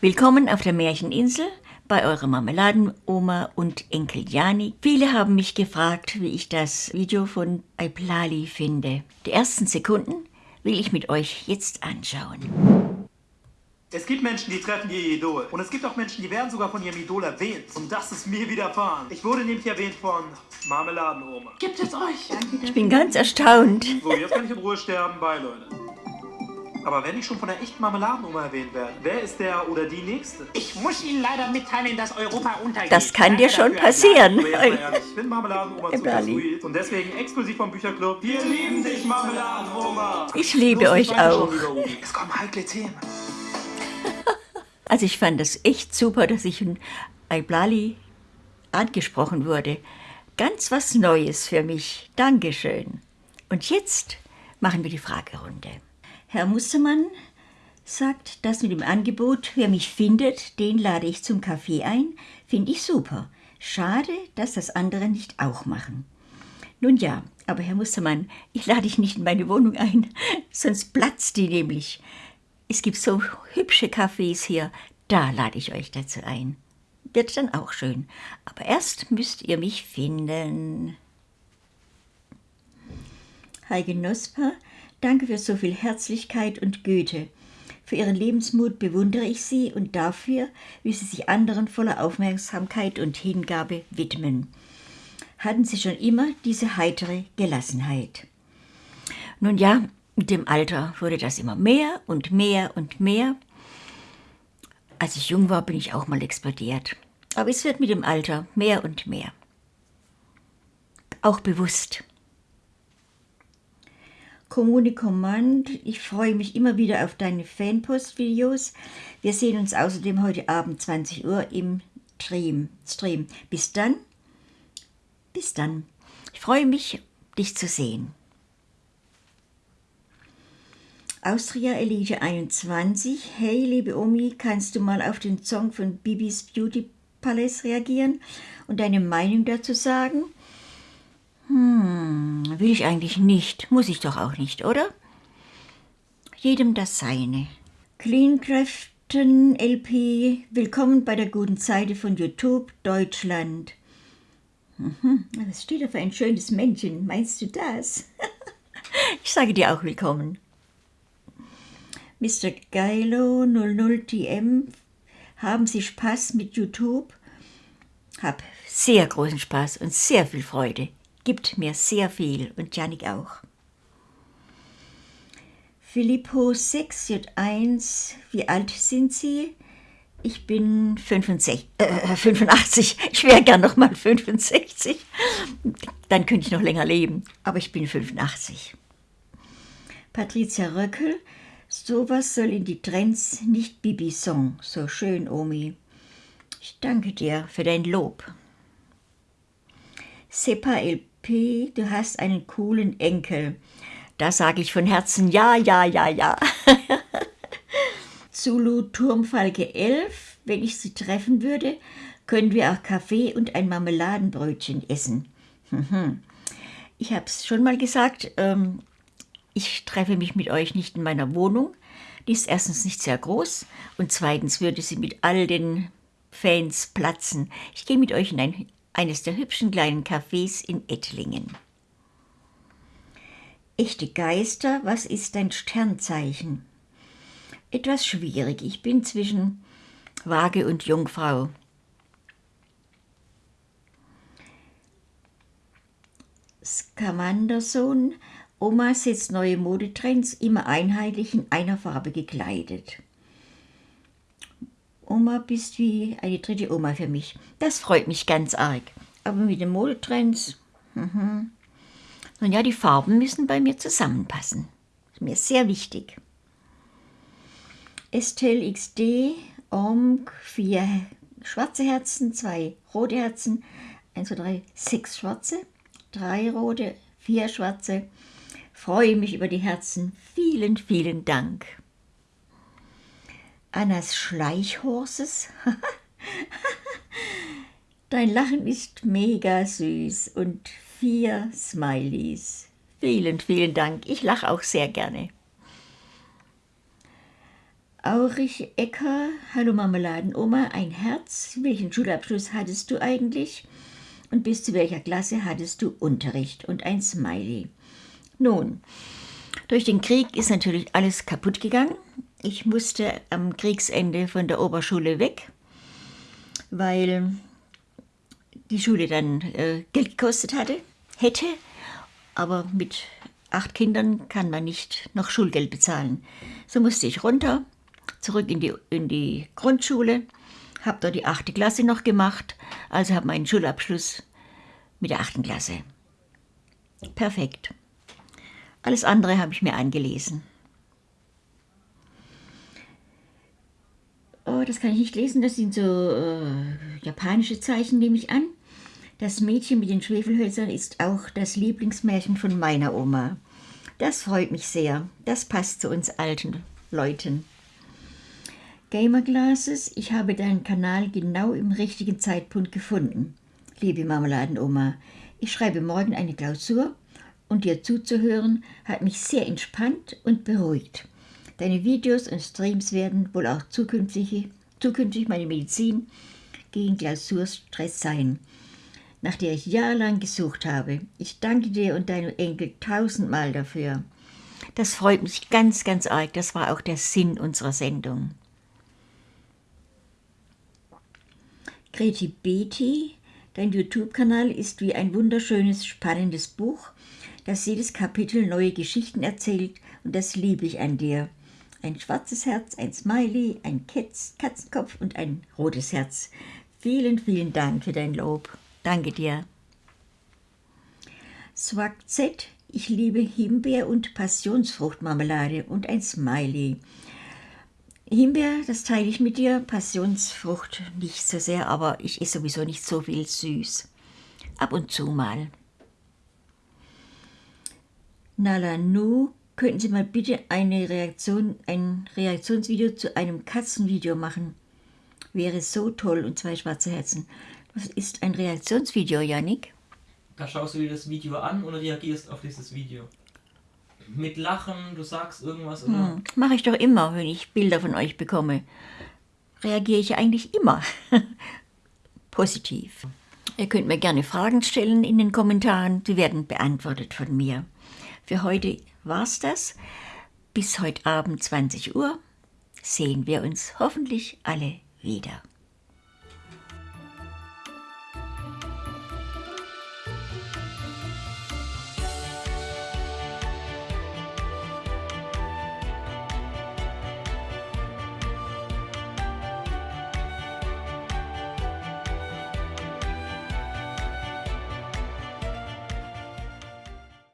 Willkommen auf der Märcheninsel bei eurer Marmeladenoma und Enkel Jani. Viele haben mich gefragt, wie ich das Video von Aiplali finde. Die ersten Sekunden will ich mit euch jetzt anschauen. Es gibt Menschen, die treffen ihr Idol. Und es gibt auch Menschen, die werden sogar von ihrem Idol erwähnt. Und das ist mir widerfahren. Ich wurde nämlich erwähnt von Marmeladenoma. Gibt es euch? Ich bin ganz erstaunt. So, jetzt kann ich in Ruhe sterben. Bye, Leute. Aber wenn ich schon von der echten Marmeladenoma erwähnt werde, wer ist der oder die Nächste? Ich muss Ihnen leider mitteilen, dass Europa untergeht. Das kann dir schon passieren. Ich finde Marmeladenoma Eberli. sweet. Und deswegen exklusiv vom Bücherclub. Wir lieben dich, Marmeladenoma. Ich liebe Los, euch auch. Es kommen heikle Themen. Also ich fand es echt super, dass ich in Aiblali angesprochen wurde. Ganz was Neues für mich. Dankeschön. Und jetzt machen wir die Fragerunde. Herr Mustermann sagt, das mit dem Angebot, wer mich findet, den lade ich zum Kaffee ein, finde ich super. Schade, dass das andere nicht auch machen. Nun ja, aber Herr Mustermann, ich lade dich nicht in meine Wohnung ein, sonst platzt die nämlich. Es gibt so hübsche Cafés hier, da lade ich euch dazu ein. Wird dann auch schön. Aber erst müsst ihr mich finden. Heike Nosper, danke für so viel Herzlichkeit und Güte. Für Ihren Lebensmut bewundere ich Sie und dafür, wie Sie sich anderen voller Aufmerksamkeit und Hingabe widmen. Hatten Sie schon immer diese heitere Gelassenheit. Nun ja, mit dem Alter wurde das immer mehr und mehr und mehr. Als ich jung war, bin ich auch mal explodiert. Aber es wird mit dem Alter mehr und mehr. Auch bewusst. Kommune Command, ich freue mich immer wieder auf deine Fanpost-Videos. Wir sehen uns außerdem heute Abend 20 Uhr im Stream. Stream. Bis dann. Bis dann. Ich freue mich, dich zu sehen. Austria Elite 21. Hey, liebe Omi, kannst du mal auf den Song von Bibis Beauty Palace reagieren und deine Meinung dazu sagen? Hm, will ich eigentlich nicht. Muss ich doch auch nicht, oder? Jedem das Seine. Cleancraften LP, willkommen bei der guten Seite von YouTube Deutschland. Mhm, was steht da für ein schönes Männchen? Meinst du das? ich sage dir auch willkommen. Mr. Geilo 00TM, haben Sie Spaß mit YouTube? Hab sehr großen Spaß und sehr viel Freude. Gibt mir sehr viel und Janik auch. Filippo 6J1, wie alt sind Sie? Ich bin 65, äh, 85. Ich wäre gern noch mal 65. Dann könnte ich noch länger leben. Aber ich bin 85. Patricia Röckel, sowas soll in die Trends, nicht Bibi-Song. So schön, Omi. Ich danke dir für dein Lob. Sepa LP, du hast einen coolen Enkel. Da sage ich von Herzen ja, ja, ja, ja. Zulu Turmfalke 11, wenn ich sie treffen würde, können wir auch Kaffee und ein Marmeladenbrötchen essen. Ich habe es schon mal gesagt, ähm, ich treffe mich mit euch nicht in meiner Wohnung. Die ist erstens nicht sehr groß und zweitens würde sie mit all den Fans platzen. Ich gehe mit euch in ein, eines der hübschen kleinen Cafés in Ettlingen. Echte Geister, was ist dein Sternzeichen? Etwas schwierig. Ich bin zwischen Waage und Jungfrau. Skamandersohn, Oma setzt neue Modetrends, immer einheitlich in einer Farbe gekleidet. Oma bist wie eine dritte Oma für mich. Das freut mich ganz arg. Aber mit den Modetrends, mhm. nun ja, die Farben müssen bei mir zusammenpassen. Ist mir sehr wichtig. Estelle XD, Omg, vier schwarze Herzen, zwei rote Herzen, eins, zwei, drei, sechs schwarze, drei rote, vier schwarze. Freue mich über die Herzen. Vielen, vielen Dank. Annas Schleichhorses. Dein Lachen ist mega süß und vier Smileys. Vielen, vielen Dank. Ich lache auch sehr gerne. Aurich Ecker, hallo Marmeladenoma, ein Herz. Welchen Schulabschluss hattest du eigentlich? Und bis zu welcher Klasse hattest du Unterricht? Und ein Smiley. Nun, durch den Krieg ist natürlich alles kaputt gegangen. Ich musste am Kriegsende von der Oberschule weg, weil die Schule dann äh, Geld gekostet hatte, hätte, aber mit acht Kindern kann man nicht noch Schulgeld bezahlen. So musste ich runter, zurück in die, in die Grundschule, habe dort die achte Klasse noch gemacht, also habe meinen Schulabschluss mit der achten Klasse. Perfekt. Alles andere habe ich mir angelesen. Das kann ich nicht lesen, das sind so äh, japanische Zeichen, nehme ich an. Das Mädchen mit den Schwefelhölzern ist auch das Lieblingsmärchen von meiner Oma. Das freut mich sehr. Das passt zu uns alten Leuten. Gamer Glasses, ich habe deinen Kanal genau im richtigen Zeitpunkt gefunden. Liebe Marmeladenoma, ich schreibe morgen eine Klausur und dir zuzuhören hat mich sehr entspannt und beruhigt. Deine Videos und Streams werden wohl auch zukünftig, zukünftig meine Medizin gegen Klausurstress sein nach der ich jahrelang gesucht habe. Ich danke dir und deinem Enkel tausendmal dafür. Das freut mich ganz, ganz arg. Das war auch der Sinn unserer Sendung. Greti Betty, dein YouTube-Kanal ist wie ein wunderschönes, spannendes Buch, das jedes Kapitel neue Geschichten erzählt und das liebe ich an dir. Ein schwarzes Herz, ein Smiley, ein Katz, Katzenkopf und ein rotes Herz. Vielen, vielen Dank für dein Lob. Danke dir. Swag Z, ich liebe Himbeer- und Passionsfruchtmarmelade und ein Smiley. Himbeer, das teile ich mit dir, Passionsfrucht nicht so sehr, aber ich esse sowieso nicht so viel süß. Ab und zu mal. Nalanu, könnten Sie mal bitte eine Reaktion, ein Reaktionsvideo zu einem Katzenvideo machen? Wäre so toll und zwei schwarze Herzen. Was ist ein Reaktionsvideo, Janik? Da schaust du dir das Video an und reagierst auf dieses Video. Mit Lachen, du sagst irgendwas oder. Hm, Mache ich doch immer, wenn ich Bilder von euch bekomme. Reagiere ich eigentlich immer positiv. Ihr könnt mir gerne Fragen stellen in den Kommentaren, die werden beantwortet von mir. Für heute war's das. Bis heute Abend 20 Uhr sehen wir uns hoffentlich alle wieder.